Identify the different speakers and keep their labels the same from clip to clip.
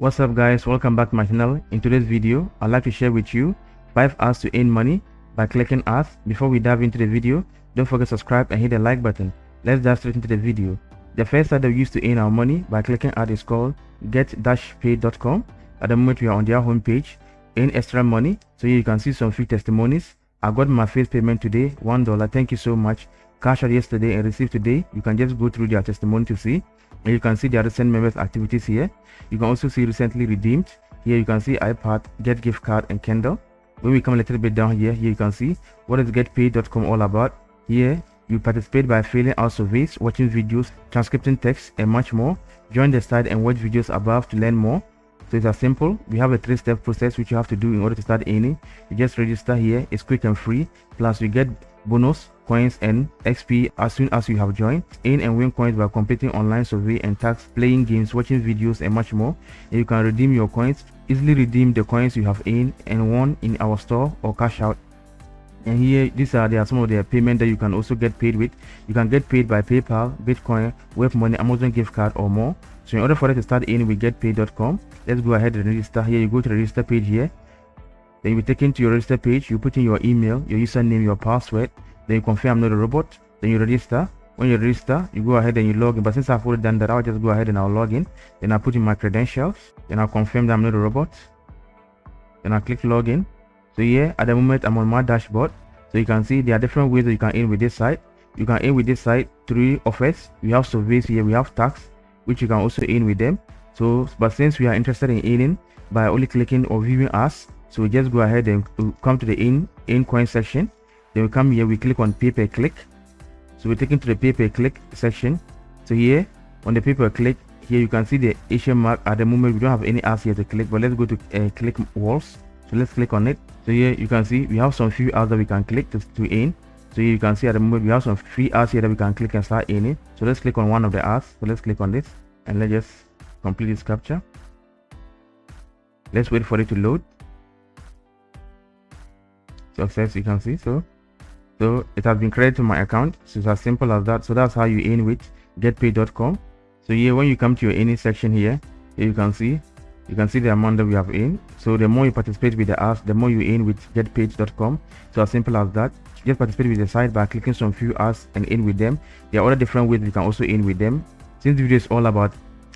Speaker 1: What's up guys, welcome back to my channel. In today's video, I'd like to share with you 5 apps to earn money by clicking ads. Before we dive into the video, don't forget to subscribe and hit the like button. Let's dive straight into the video. The first site that we use to earn our money by clicking ad is called get-paid.com. At the moment, we are on their homepage. Earn extra money. So you can see some free testimonies. I got my first payment today, $1. Thank you so much. Cash out yesterday and received today. You can just go through their testimony to see you can see the recent members activities here. You can also see recently redeemed. Here you can see ipad get gift card and kindle. When we come a little bit down here here you can see what is getpaid.com all about. Here you participate by filling out surveys watching videos transcripting text and much more. Join the site and watch videos above to learn more. So it's as simple. We have a three-step process which you have to do in order to start earning. You just register here. It's quick and free. Plus you get bonus coins and XP as soon as you have joined. Earn and win coins by completing online survey and tasks, playing games, watching videos and much more. And you can redeem your coins, easily redeem the coins you have earned and won in our store or cash out. And here, these are there are some of the payment that you can also get paid with. You can get paid by PayPal, Bitcoin, Web Money, Amazon gift card or more. So in order for us to start in with getpaid.com, let's go ahead and register. Here you go to the register page here. Then you'll be taken to your register page. You put in your email, your username, your password, then you confirm I'm not a robot. Then you register. When you register you go ahead and you log in. But since I've already done that I'll just go ahead and I'll log in. Then I put in my credentials. Then I'll confirm that I'm not a robot. Then I click login. So here at the moment I'm on my dashboard. So you can see there are different ways that you can in with this site. You can in with this site through offers we have surveys here. We have tax which you can also in with them. So but since we are interested in earning by only clicking or viewing us so we just go ahead and come to the in in coin section then we come here we click on pay per click. So we're taken to the pay per click section. So here on the pay per click here you can see the asian mark at the moment. We don't have any ads here to click but let's go to uh, click walls. So let's click on it. So here you can see we have some few ads that we can click to, to in. So you can see at the moment we have some free ads here that we can click and start in it so let's click on one of the ads. So let's click on this and let's just complete this captcha. Let's wait for it to load. Success you can see so so it has been credited to my account. So it's as simple as that. So that's how you earn with getpaid.com so here when you come to your earning section here, here you can see you can see the amount that we have in so the more you participate with the apps the more you earn with getpaid.com so as simple as that. Just participate with the site by clicking some few apps and in with them. There are other different ways you can also in with them. Since the video is all about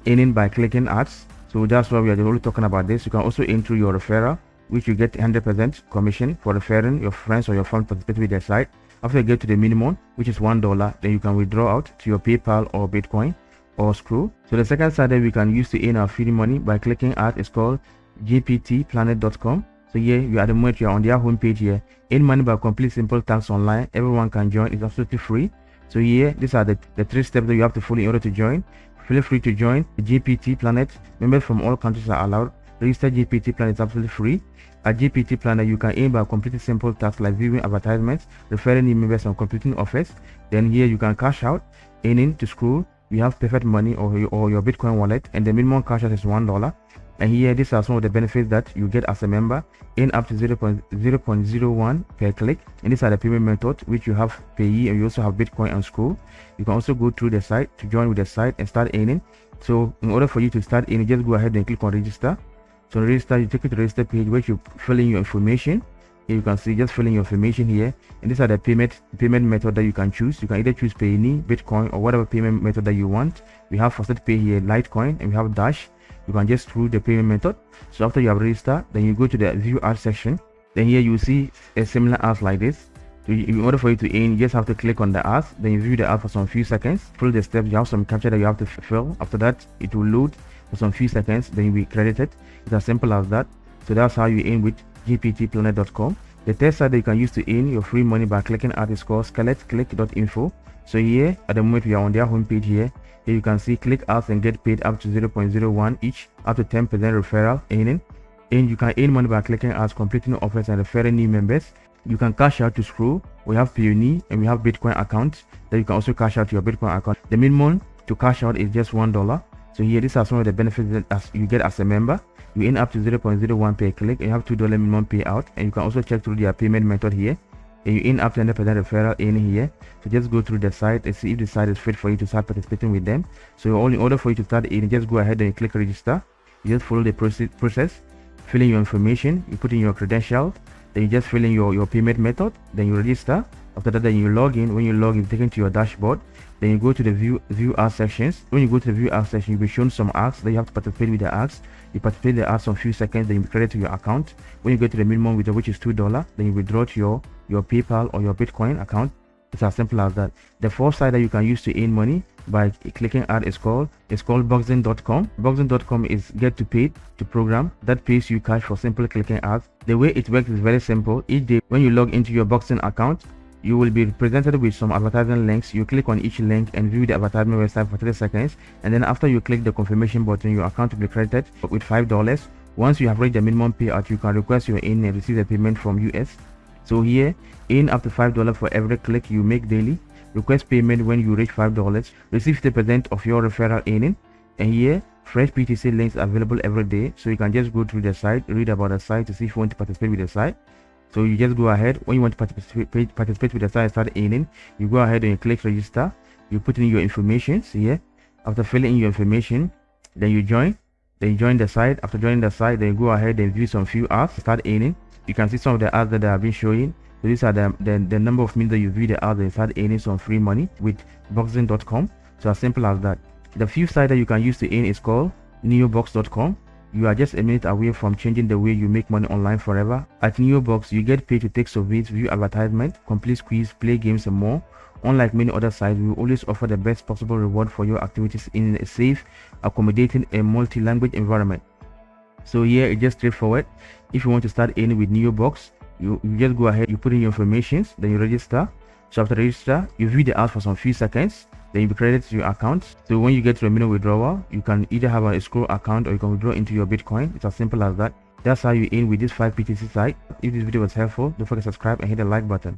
Speaker 1: earning by clicking ads so that's why we are only talking about this. You can also in through your referral which you get 100% commission for referring your friends or your friends participate with their site. After you get to the minimum, which is $1, then you can withdraw out to your PayPal or Bitcoin or Skrill. So the second site that we can use to earn our free money by clicking at is called gptplanet.com. So here you are the moment you are on their homepage here. Earn money by complete simple tasks online. Everyone can join. It's absolutely free. So here, these are the, the three steps that you have to follow in order to join. Feel free to join GPT Planet. Members from all countries are allowed. Register GPT Planet is absolutely free. At GPT Planet, uh, you can aim by completing simple tasks like viewing advertisements, referring new members, and completing offers. Then here you can cash out, earning to Skrill. You have perfect money or, or your Bitcoin wallet, and the minimum cash out is one dollar. And here, these are some of the benefits that you get as a member. In up to 0 0.01 per click. And these are the payment method which you have Payeer, and you also have Bitcoin and Skrill. You can also go through the site to join with the site and start earning. So in order for you to start earning, just go ahead and click on register so register you take it to the register page where you fill in your information. Here you can see just filling your information here. And these are the payment payment method that you can choose. You can either choose Payoneer bitcoin or whatever payment method that you want. We have Faucet Pay here litecoin and we have dash. You can just through the payment method. So after you have registered then you go to the view ad section. Then here you see a similar ads like this. So in order for you to earn you just have to click on the ads then you view the ad for some few seconds. Follow the steps you have some captcha that you have to fill. After that it will load for some few seconds then you'll be credited it's as simple as that. So that's how you earn with gptplanet.com the third site that you can use to earn your free money by clicking at is called skeletclick.info so here at the moment we are on their homepage here. Here you can see click ads and get paid up to 0.01 each up to 10 percent referral earning. And you can earn money by clicking ads completing offers and referring new members. You can cash out to Skrill. We have Payoneer and we have bitcoin accounts that you can also cash out to your bitcoin account. The minimum to cash out is just one dollar so here, these are some of the benefits that as you get as a member. You earn up to 0.01 per click and you have $2 minimum payout. And you can also check through their payment method here. And you earn up to 100% referral in here. So just go through the site and see if the site is fit for you to start participating with them. So all in order for you to start earning, just go ahead and click register. you just follow the process fill in your information you put in your credentials then you just fill in your your payment method then you register after that then you log in. When you log in taken to your dashboard. Then you go to the view view ads sections. When you go to the view ads section you'll be shown some ads then you have to participate with the ads you participate the ads on few seconds then you credit to your account. When you go to the minimum withdrawal which is two dollar then you withdraw to your your paypal or your bitcoin account. It's as simple as that. The fourth site that you can use to earn money by clicking ad is called it's called boxing.com boxing.com is get to pay to program. That pays you cash for simply clicking ads. The way it works is very simple. Each day when you log into your boxing account you will be presented with some advertising links. You click on each link and view the advertisement website for 30 seconds. And then after you click the confirmation button your account will be credited with five dollars. Once you have reached the minimum payout you can request your in and receive the payment from us so here in up to five dollars for every click you make daily. Request payment when you reach five dollars. Receive the percent of your referral earning. And here fresh ptc links available every day. So you can just go through the site read about the site to see if you want to participate with the site so you just go ahead. When you want to participate participate with the site start earning. You go ahead and you click register. You put in your information here. After filling in your information then you join. Then you join the site. After joining the site then you go ahead and view some few ads start earning. You can see some of the ads that I have been showing. So these are the, the, the number of minutes that you view the ads and start earning some free money with boxing.com so as simple as that. The few site that you can use to earn is called neobux.com you are just a minute away from changing the way you make money online forever. At Neobux, you get paid to take surveys, view advertisement, complete quiz, play games and more. Unlike many other sites, we always offer the best possible reward for your activities in a safe, accommodating and multi-language environment. So here it's just straightforward. If you want to start earning with Neobux, you, you just go ahead, you put in your information, then you register. So after register, you view the ads for some few seconds then you be credited to your account. So when you get to a minimum withdrawal you can either have a escrow account or you can withdraw into your bitcoin. It's as simple as that. That's how you in with this 5 ptc site. If this video was helpful don't forget to subscribe and hit the like button